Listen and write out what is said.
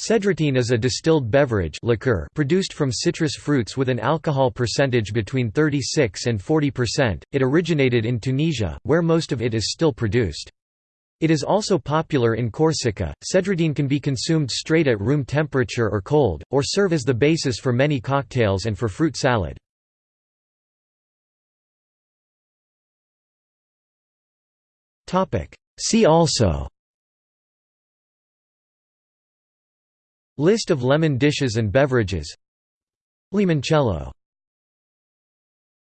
Cedratine is a distilled beverage liqueur produced from citrus fruits with an alcohol percentage between 36 and 40%. It originated in Tunisia, where most of it is still produced. It is also popular in Corsica. Cedratine can be consumed straight at room temperature or cold, or serve as the basis for many cocktails and for fruit salad. See also List of lemon dishes and beverages. Limoncello